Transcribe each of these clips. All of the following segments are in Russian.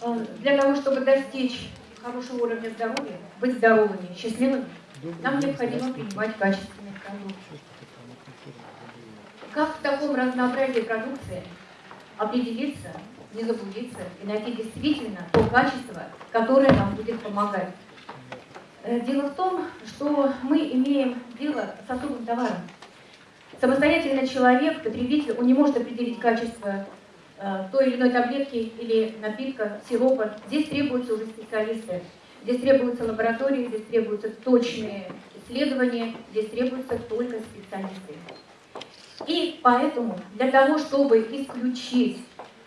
Э, для того, чтобы достичь хорошего уровня здоровья, быть здоровыми, счастливыми, нам необходимо принимать качественные продукты. Как в таком разнообразии продукции определиться, не заблудиться и найти действительно то качество, которое нам будет помогать? Э, дело в том, что мы имеем дело с особым товаром. Самостоятельно человек, потребитель, он не может определить качество той или иной таблетки или напитка, сиропа. Здесь требуются уже специалисты. Здесь требуются лаборатории, здесь требуются точные исследования, здесь требуются только специалисты. И поэтому для того, чтобы исключить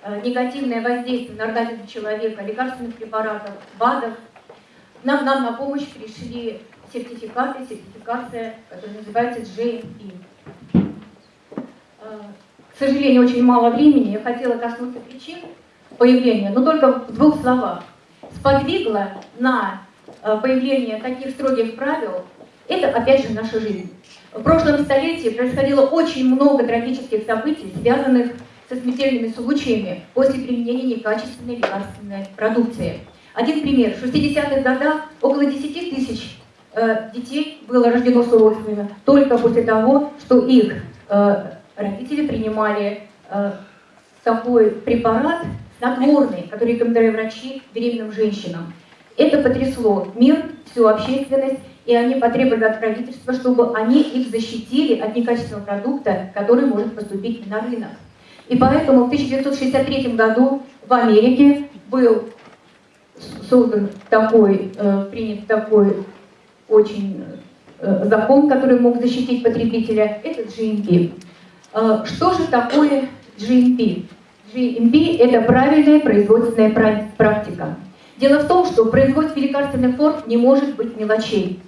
э, негативное воздействие на организм человека, лекарственных препаратов, БАДов, нам, нам на помощь пришли сертификаты, сертификация, которая называется GMP. К сожалению, очень мало времени. Я хотела коснуться причин появления, но только в двух словах. Сподвигло на э, появление таких строгих правил, это опять же наша жизнь. В прошлом столетии происходило очень много трагических событий, связанных со смертельными случаями после применения некачественной лекарственной продукции. Один пример. В 60-х годах около 10 тысяч э, детей было рождено с только после того, что их э, родители принимали э, такой препарат снотворный, который рекомендовали врачи беременным женщинам. Это потрясло мир, всю общественность, и они потребовали от правительства, чтобы они их защитили от некачественного продукта, который может поступить на рынок. И поэтому в 1963 году в Америке был создан такой, э, принят такой очень э, закон, который мог защитить потребителя, это GMP. Э, что же такое GMP? GMP – это правильная производственная практика. Дело в том, что в производстве лекарственных форм не может быть мелочей.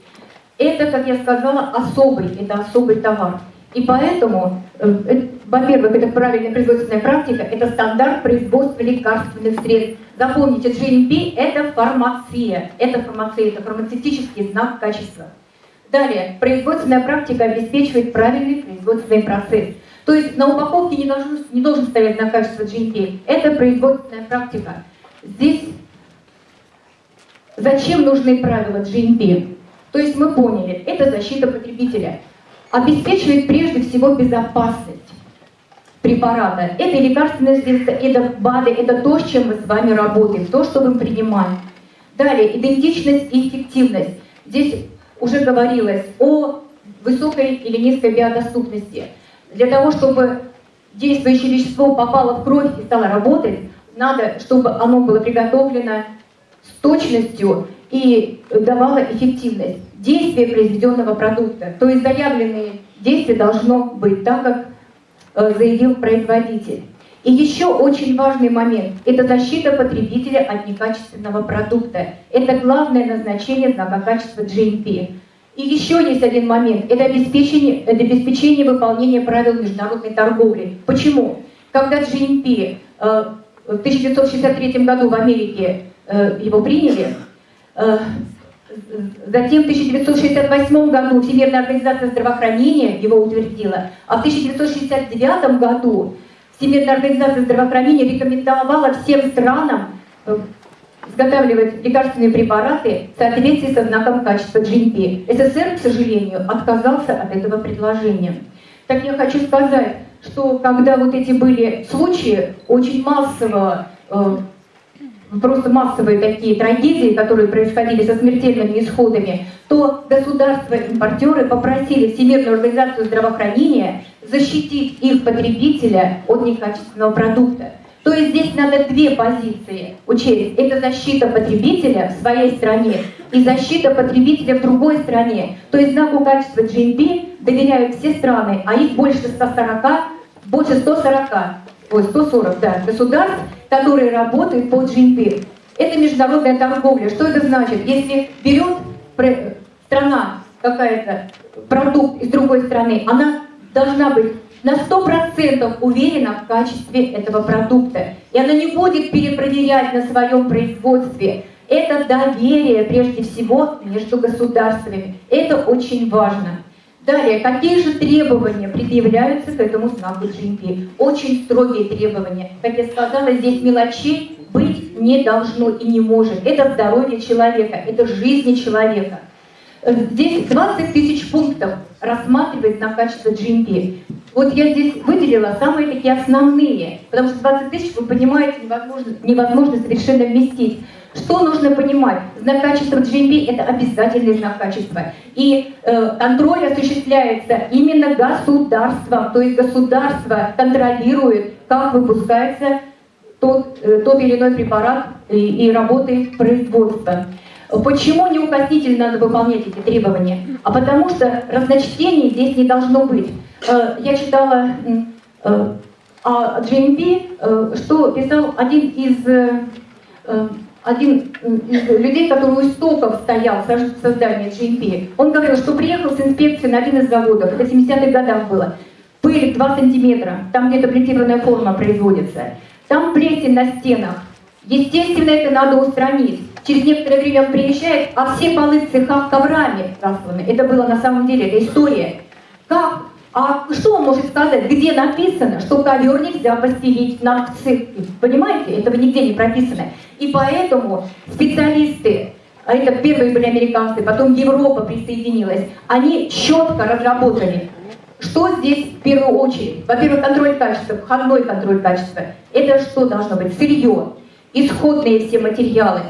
Это, как я сказала, особый, это особый товар. И поэтому, э, э, во-первых, это правильная производственная практика, это стандарт производства лекарственных средств. Запомните, GMP – это фармация, это фармация, это фармацевтический знак качества. Далее, производственная практика обеспечивает правильный производственный процесс. То есть на упаковке не должен, не должен стоять на качество GMP. Это производственная практика. Здесь зачем нужны правила GMP? То есть мы поняли, это защита потребителя. Обеспечивает прежде всего безопасность препарата. Это лекарственные средства, это БАДы, это то, с чем мы с вами работаем, то, что мы принимаем. Далее, идентичность и эффективность. Здесь уже говорилось о высокой или низкой биодоступности. Для того, чтобы действующее вещество попало в кровь и стало работать, надо, чтобы оно было приготовлено с точностью и давало эффективность действия произведенного продукта. То есть заявленные действия должно быть так, как э, заявил производитель. И еще очень важный момент – это защита потребителя от некачественного продукта. Это главное назначение знака качества GMP. И еще есть один момент – это обеспечение, это обеспечение выполнения правил международной торговли. Почему? Когда GMP э, в 1963 году в Америке э, его приняли, э, затем в 1968 году Всемирная организация здравоохранения его утвердила, а в 1969 году Всемирная организация здравоохранения рекомендовала всем странам изготавливать лекарственные препараты в соответствии со знаком качества GMP. СССР, к сожалению, отказался от этого предложения. Так я хочу сказать, что когда вот эти были случаи очень массового, э, просто массовые такие трагедии, которые происходили со смертельными исходами, то государства-импортеры попросили Всемирную организацию здравоохранения защитить их потребителя от некачественного продукта. То есть здесь надо две позиции учесть. Это защита потребителя в своей стране и защита потребителя в другой стране. То есть знаку качества GMP доверяют все страны, а их больше 140, больше 140, ой, 140 да, государств, которые работают по GMP. Это международная торговля. Что это значит? Если берет страна какая-то продукт из другой страны, она должна быть на 100% уверена в качестве этого продукта. И она не будет перепроверять на своем производстве. Это доверие, прежде всего, между государствами. Это очень важно. Далее, какие же требования предъявляются к этому знаку GMP? Очень строгие требования. Как я сказала, здесь мелочей быть не должно и не может. Это здоровье человека, это жизни человека. Э, здесь 20 тысяч пунктов рассматривает на качество GMP. Вот я здесь выделила самые такие основные, потому что 20 тысяч, вы понимаете, невозможно, невозможно совершенно вместить. Что нужно понимать? Знак качества GMP – это обязательный знак качества. И э, контроль осуществляется именно государством, то есть государство контролирует, как выпускается тот, э, тот или иной препарат и, и работает производство. Почему неукоснительно надо выполнять эти требования? А потому что разночтений здесь не должно быть. Э, я читала э, о GMP, э, что писал один из, один из людей, который у истоков стоял в создании GMP. Он говорил, что приехал с инспекцией на один из заводов, это в 70-х годах было. Пыль 2 сантиметра, там где-то плетированная форма производится. Там плесень на стенах. Естественно, это надо устранить. Через некоторое время он приезжает, а все полы в цехах коврами расланы. Это было на самом деле, это история. Как? А что он может сказать, где написано, что ковер нельзя постелить на цех? Понимаете, этого нигде не прописано. И поэтому специалисты, а это первые были американцы, потом Европа присоединилась, они четко разработали, что здесь в первую очередь. Во-первых, контроль качества, входной контроль качества. Это что должно быть? Сырье, исходные все материалы,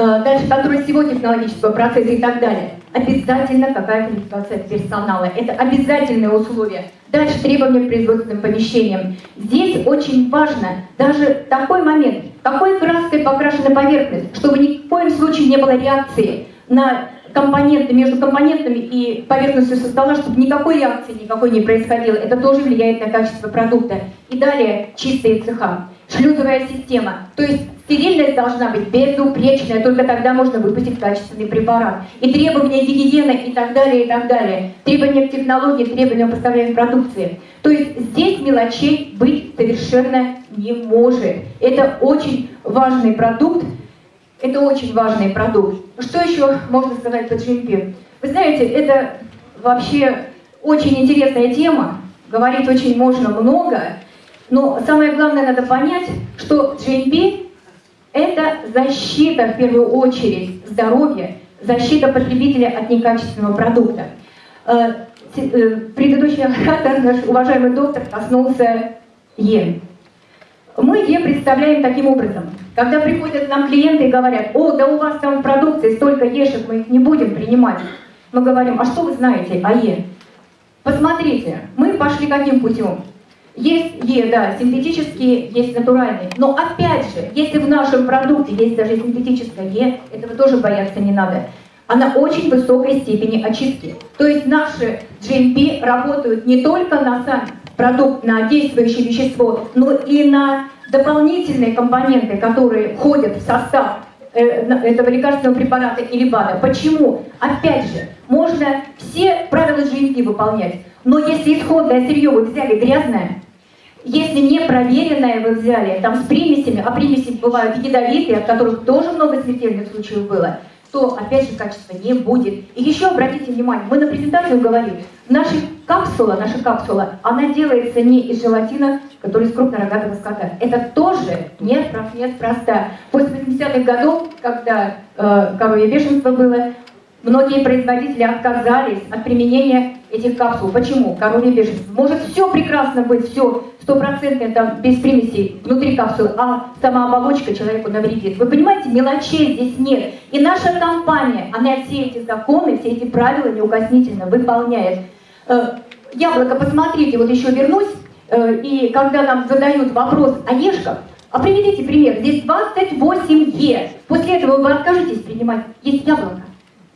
Э, дальше контроль всего технологического процесса и так далее. Обязательно какая квалификация персонала. Это обязательное условие. Дальше требования к производственным помещениям. Здесь очень важно даже такой момент, какой краской покрашена поверхность, чтобы ни в коем случае не было реакции на компоненты, между компонентами и поверхностью со стола, чтобы никакой реакции никакой не происходило. Это тоже влияет на качество продукта. И далее чистые цеха. Шлюзовая система. То есть Стерильность должна быть безупречная, только тогда можно выпустить качественный препарат. И требования гигиены и так далее, и так далее. Требования к технологии, требования к поставляемой продукции. То есть здесь мелочей быть совершенно не может. Это очень важный продукт. Это очень важный продукт. Что еще можно сказать по GMP? Вы знаете, это вообще очень интересная тема. Говорить очень можно много. Но самое главное надо понять, что GMP это защита, в первую очередь, здоровья, защита потребителя от некачественного продукта. Э, э, предыдущий оратор, наш уважаемый доктор, коснулся Е. Мы Е представляем таким образом. Когда приходят нам клиенты и говорят, о, да у вас там в продукции столько ешек, мы их не будем принимать. Мы говорим, а что вы знаете о Е? Посмотрите, мы пошли каким путем? Есть Е, да, синтетические, есть натуральные. Но опять же, если в нашем продукте есть даже синтетическое Е, этого тоже бояться не надо. Она очень высокой степени очистки. То есть наши GMP работают не только на сам продукт, на действующее вещество, но и на дополнительные компоненты, которые входят в состав этого лекарственного препарата или БАДа. Почему? Опять же, можно все правила GMP выполнять, но если исходное сырье вы взяли грязное, если не проверенное вы взяли, там с примесями, а примеси бывают ядовитые, от которых тоже много смертельных случаев было, то, опять же, качества не будет. И еще обратите внимание, мы на презентацию говорили, наша капсула, наша капсула, она делается не из желатина, который из крупнорогатого скота. Это тоже неспроста. После 80-х годов, когда э, коровье бешенство было, Многие производители отказались от применения этих капсул. Почему? Коровье бешенство. Может все прекрасно быть, все стопроцентное, там, без примесей внутри капсулы, а сама оболочка человеку навредит. Вы понимаете, мелочей здесь нет. И наша компания, она все эти законы, все эти правила неукоснительно выполняет. Э, яблоко, посмотрите, вот еще вернусь, э, и когда нам задают вопрос о ешках, а приведите пример, здесь 28 Е. После этого вы откажетесь принимать, есть яблоко.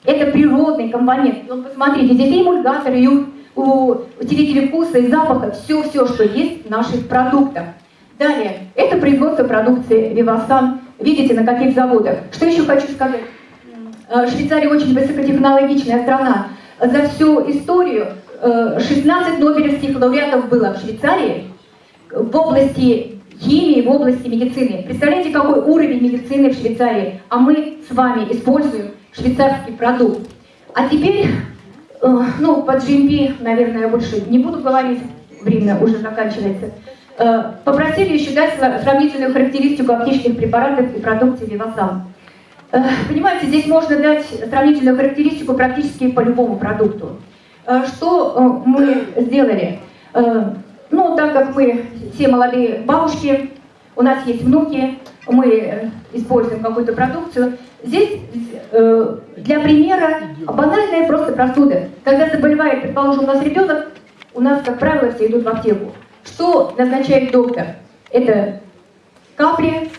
Это природный компонент. И вот посмотрите, здесь и эмульгаторы, и усилители вкуса, и запаха, все-все, что есть в наших продуктах. Далее, это производство продукции Вивасан. Видите, на каких заводах. Что еще хочу сказать? Э, Швейцария очень высокотехнологичная страна. За всю историю 16 э, нобелевских лауреатов было в Швейцарии в области химии, в области медицины. Представляете, какой уровень медицины в Швейцарии? А мы с вами используем швейцарский продукт. А теперь, э, ну, по GMP, наверное, я больше не буду говорить, время уже заканчивается. Э, попросили еще дать сравнительную характеристику аптечных препаратов и продукции Вивасан. Э, понимаете, здесь можно дать сравнительную характеристику практически по любому продукту. Что мы сделали? Ну, так как мы все молодые бабушки, у нас есть внуки, мы используем какую-то продукцию. Здесь для примера банальная просто простуда. Когда заболевает, предположим, у нас ребенок, у нас, как правило, все идут в аптеку. Что назначает доктор? Это капли,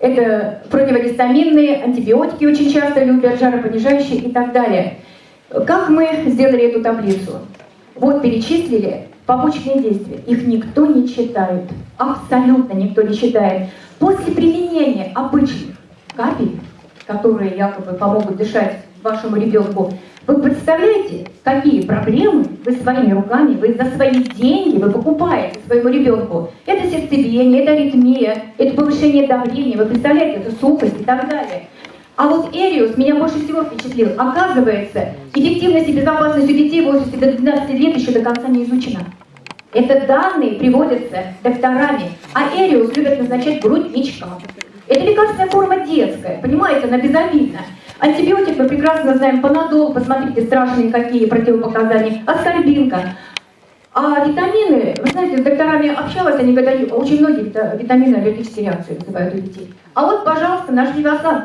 это противогистаминные, антибиотики очень часто любят, жаропонижающие и так далее. Как мы сделали эту таблицу? Вот перечислили побочные действия. Их никто не читает. Абсолютно никто не читает. После применения обычных капель, которые якобы помогут дышать вашему ребенку, вы представляете, какие проблемы вы своими руками, вы за свои деньги вы покупаете своему ребенку? Это сердцебиение, это аритмия, это повышение давления, вы представляете, это сухость и так далее. А вот Эриус меня больше всего впечатлил. Оказывается, эффективность и безопасность у детей в возрасте до 12 лет еще до конца не изучена. Это данные приводятся докторами, а Эриус любят назначать грудничкам. Это лекарственная форма детская, понимаете, она безобидна. Антибиотик мы прекрасно знаем, панадол, посмотрите, страшные какие противопоказания, аскорбинка. А витамины, вы знаете, с докторами общалась, они говорят, очень многие витамины аллергические реакции вызывают у детей. А вот, пожалуйста, наш Вивасан.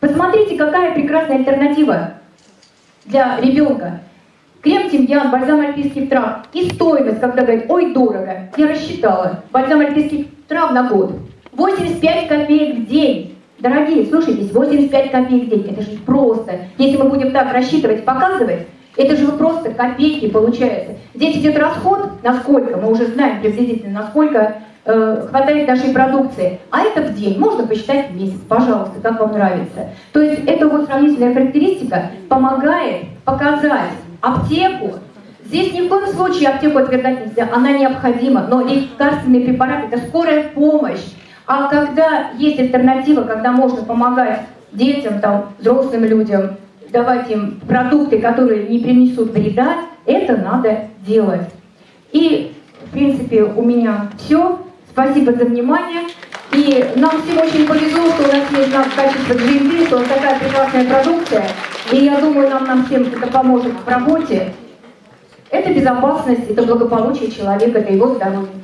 Посмотрите, какая прекрасная альтернатива для ребенка. Крем тимьян, бальзам альпийских трав. И стоимость, когда говорят, ой, дорого. Я рассчитала. Бальзам альпийских трав на год. 85 копеек в день. Дорогие, слушайтесь, 85 копеек в день, это же просто. Если мы будем так рассчитывать, показывать, это же просто копейки получается. Здесь идет расход, насколько, мы уже знаем приблизительно, насколько э, хватает нашей продукции. А это в день, можно посчитать в месяц, пожалуйста, как вам нравится. То есть эта вот сравнительная характеристика помогает показать аптеку, Здесь ни в коем случае аптеку отвергать нельзя, она необходима, но лекарственный препарат – это скорая помощь, а когда есть альтернатива, когда можно помогать детям, там, взрослым людям, давать им продукты, которые не принесут вреда, это надо делать. И, в принципе, у меня все. Спасибо за внимание. И нам всем очень повезло, что у нас есть нам качество GMP, что у нас такая прекрасная продукция. И я думаю, нам, нам всем это поможет в работе. Это безопасность, это благополучие человека, это его здоровье.